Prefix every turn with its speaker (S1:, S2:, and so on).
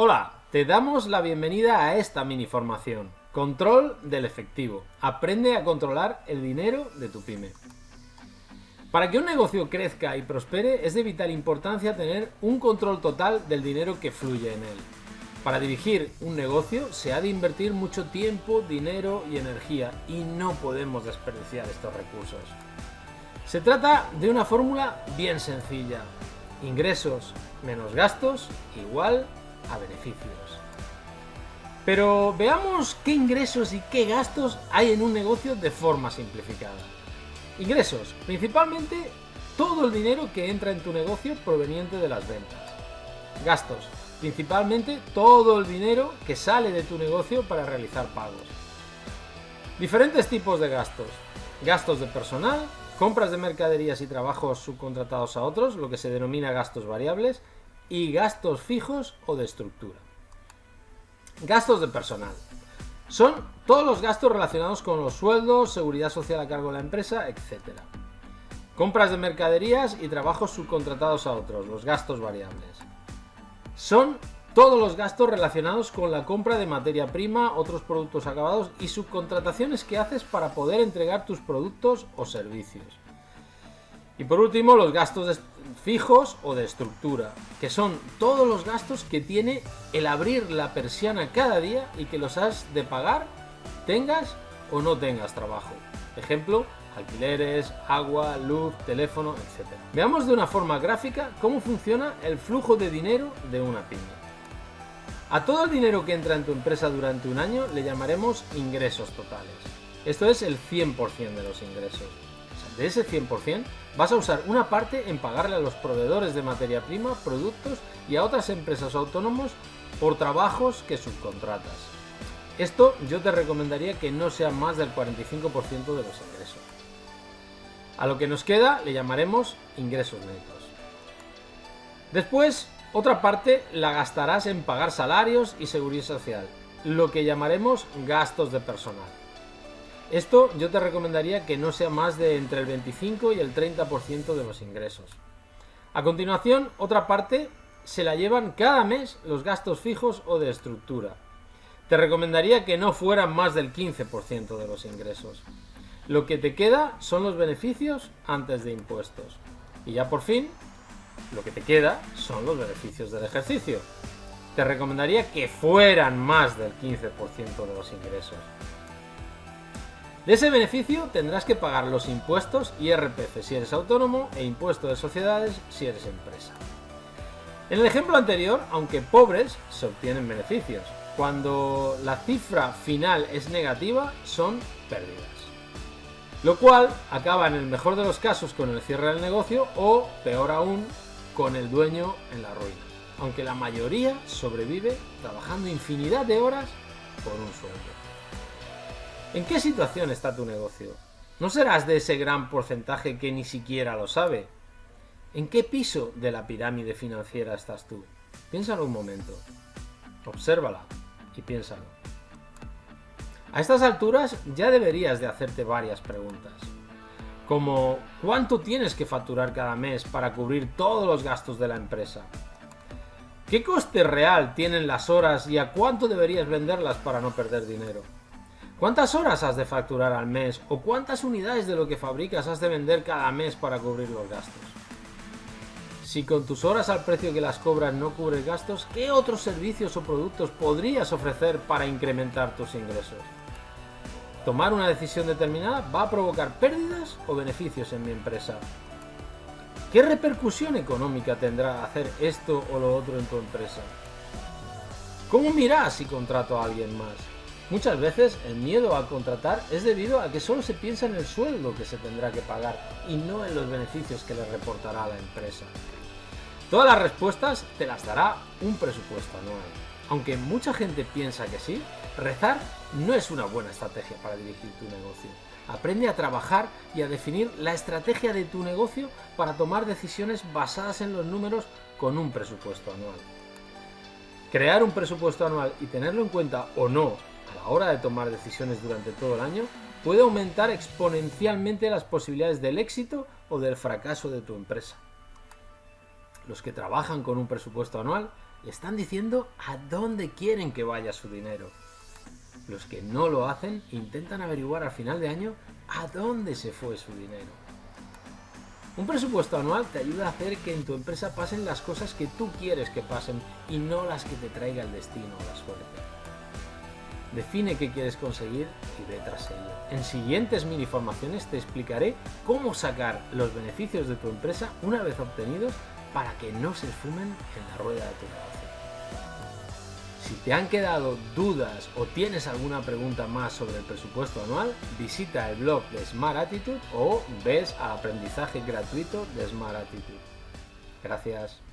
S1: Hola, te damos la bienvenida a esta mini formación. Control del efectivo. Aprende a controlar el dinero de tu pyme. Para que un negocio crezca y prospere es de vital importancia tener un control total del dinero que fluye en él. Para dirigir un negocio se ha de invertir mucho tiempo, dinero y energía y no podemos desperdiciar estos recursos. Se trata de una fórmula bien sencilla. Ingresos menos gastos igual a beneficios. Pero veamos qué ingresos y qué gastos hay en un negocio de forma simplificada. Ingresos, principalmente todo el dinero que entra en tu negocio proveniente de las ventas. Gastos, principalmente todo el dinero que sale de tu negocio para realizar pagos. Diferentes tipos de gastos. Gastos de personal, compras de mercaderías y trabajos subcontratados a otros, lo que se denomina gastos variables, y gastos fijos o de estructura. Gastos de personal. Son todos los gastos relacionados con los sueldos, seguridad social a cargo de la empresa, etc. Compras de mercaderías y trabajos subcontratados a otros, los gastos variables. Son todos los gastos relacionados con la compra de materia prima, otros productos acabados y subcontrataciones que haces para poder entregar tus productos o servicios. Y por último, los gastos fijos o de estructura, que son todos los gastos que tiene el abrir la persiana cada día y que los has de pagar, tengas o no tengas trabajo. Ejemplo, alquileres, agua, luz, teléfono, etc. Veamos de una forma gráfica cómo funciona el flujo de dinero de una pyme. A todo el dinero que entra en tu empresa durante un año le llamaremos ingresos totales. Esto es el 100% de los ingresos. De ese 100%, vas a usar una parte en pagarle a los proveedores de materia prima, productos y a otras empresas autónomos por trabajos que subcontratas. Esto yo te recomendaría que no sea más del 45% de los ingresos. A lo que nos queda le llamaremos ingresos netos. Después, otra parte la gastarás en pagar salarios y seguridad social, lo que llamaremos gastos de personal. Esto yo te recomendaría que no sea más de entre el 25 y el 30% de los ingresos. A continuación, otra parte se la llevan cada mes los gastos fijos o de estructura. Te recomendaría que no fueran más del 15% de los ingresos. Lo que te queda son los beneficios antes de impuestos. Y ya por fin, lo que te queda son los beneficios del ejercicio. Te recomendaría que fueran más del 15% de los ingresos. De ese beneficio tendrás que pagar los impuestos IRPF si eres autónomo e impuesto de sociedades si eres empresa. En el ejemplo anterior, aunque pobres, se obtienen beneficios. Cuando la cifra final es negativa, son pérdidas. Lo cual acaba en el mejor de los casos con el cierre del negocio o, peor aún, con el dueño en la ruina. Aunque la mayoría sobrevive trabajando infinidad de horas por un sueldo. ¿En qué situación está tu negocio? ¿No serás de ese gran porcentaje que ni siquiera lo sabe? ¿En qué piso de la pirámide financiera estás tú? Piénsalo un momento. Obsérvala y piénsalo. A estas alturas ya deberías de hacerte varias preguntas. Como ¿cuánto tienes que facturar cada mes para cubrir todos los gastos de la empresa? ¿Qué coste real tienen las horas y a cuánto deberías venderlas para no perder dinero? ¿Cuántas horas has de facturar al mes o cuántas unidades de lo que fabricas has de vender cada mes para cubrir los gastos? Si con tus horas al precio que las cobras no cubres gastos, ¿qué otros servicios o productos podrías ofrecer para incrementar tus ingresos? Tomar una decisión determinada va a provocar pérdidas o beneficios en mi empresa. ¿Qué repercusión económica tendrá hacer esto o lo otro en tu empresa? ¿Cómo miras si contrato a alguien más? Muchas veces el miedo a contratar es debido a que solo se piensa en el sueldo que se tendrá que pagar y no en los beneficios que le reportará la empresa. Todas las respuestas te las dará un presupuesto anual. Aunque mucha gente piensa que sí, rezar no es una buena estrategia para dirigir tu negocio. Aprende a trabajar y a definir la estrategia de tu negocio para tomar decisiones basadas en los números con un presupuesto anual. Crear un presupuesto anual y tenerlo en cuenta o no a la hora de tomar decisiones durante todo el año puede aumentar exponencialmente las posibilidades del éxito o del fracaso de tu empresa. los que trabajan con un presupuesto anual, están diciendo a dónde quieren que vaya su dinero. Los que no lo hacen intentan averiguar al final de año a dónde se fue su dinero. Un presupuesto anual te ayuda a hacer que en tu empresa pasen las cosas que tú quieres que pasen y no las que te traiga el destino o la suerte. Define qué quieres conseguir y ve tras ello. En siguientes mini formaciones te explicaré cómo sacar los beneficios de tu empresa una vez obtenidos para que no se esfumen en la rueda de tu negocio. Si te han quedado dudas o tienes alguna pregunta más sobre el presupuesto anual, visita el blog de Smart Attitude o ves al aprendizaje gratuito de Smart Attitude. Gracias.